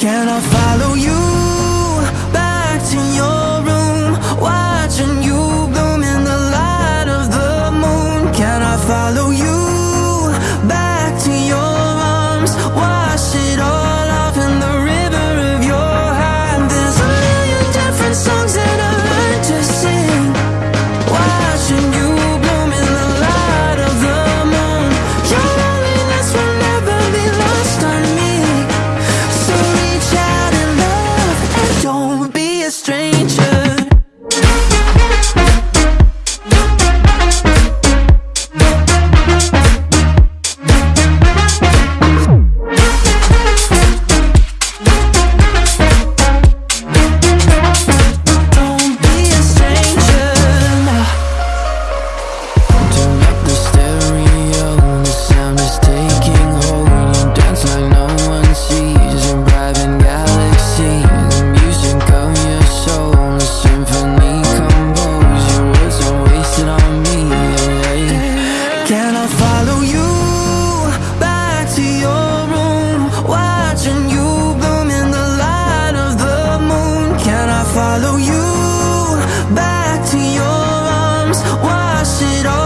Can I find it all